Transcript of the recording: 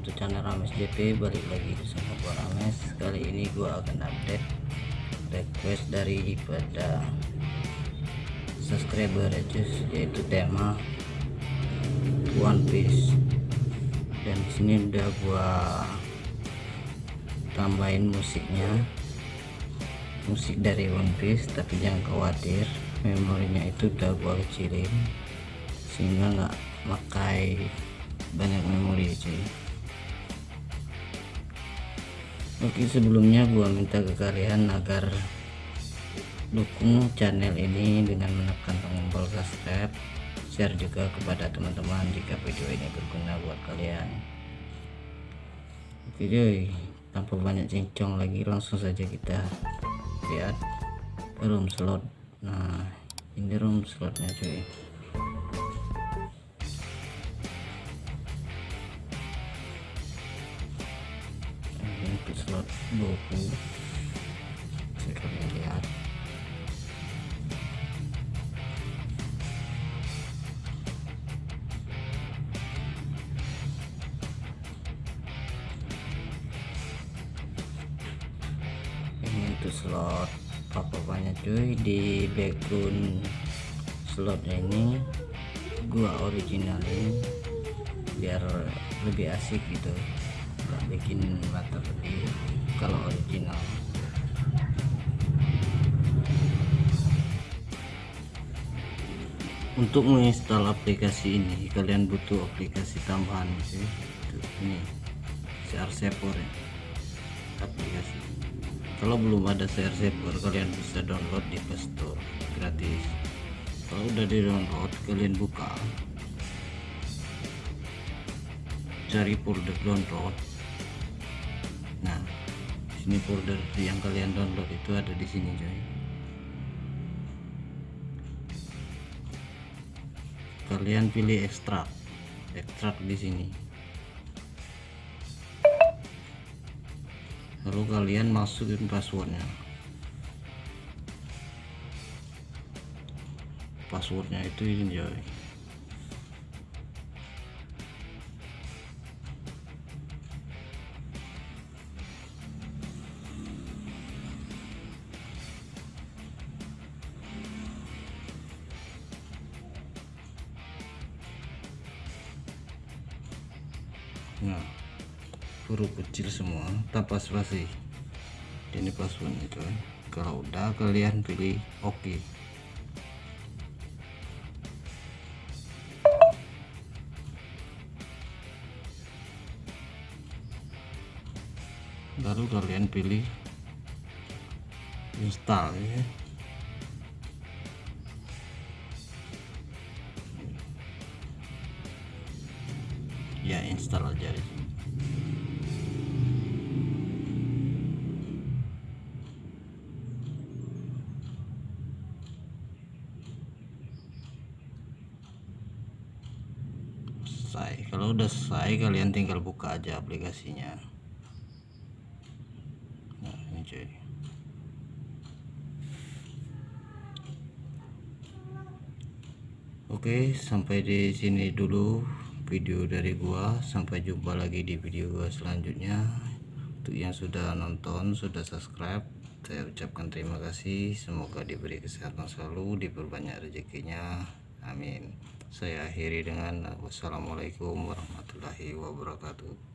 Rames JP balik lagi bersama gua Rames. Kali ini gua akan update request dari pada subscriber aja yaitu tema One Piece. Dan sini udah gua tambahin musiknya. Musik dari One Piece tapi jangan khawatir memorinya itu udah gua kecilin sehingga nggak makai banyak memori cuy Oke sebelumnya gua minta ke kalian agar dukung channel ini dengan menekan tombol subscribe share juga kepada teman-teman jika video ini berguna buat kalian. Oke cuy. Tanpa banyak cincong lagi langsung saja kita lihat room slot. Nah ini room slotnya cuy slot buku saya kalian lihat ini untuk slot. Apa-apanya cuy? Di background slot ini. Gua originalin biar lebih asik gitu. Nggak bikin mata pedih kalau original. Untuk menginstal aplikasi ini kalian butuh aplikasi tambahan sih ini CR Saver ya aplikasi. Kalau belum ada CR Saver kalian bisa download di Play Store gratis. Kalau udah di download kalian buka. Cari folder download sini folder yang kalian download itu ada di sini coy. Kalian pilih ekstrak. Ekstrak di sini. Lalu kalian masukin passwordnya. Passwordnya itu ini coy nah huruf kecil semua tanpa spasi ini passwordnya coy kalau udah kalian pilih oke okay. lalu kalian pilih install ya ya install aja di sini. Selesai. Kalau udah selesai kalian tinggal buka aja aplikasinya. Nah ini cuy. Oke sampai di sini dulu video dari gua. Sampai jumpa lagi di video gua selanjutnya. Untuk yang sudah nonton sudah subscribe saya ucapkan terima kasih. Semoga diberi kesehatan selalu diperbanyak rezekinya. Amin. Saya akhiri dengan wassalamualaikum warahmatullahi wabarakatuh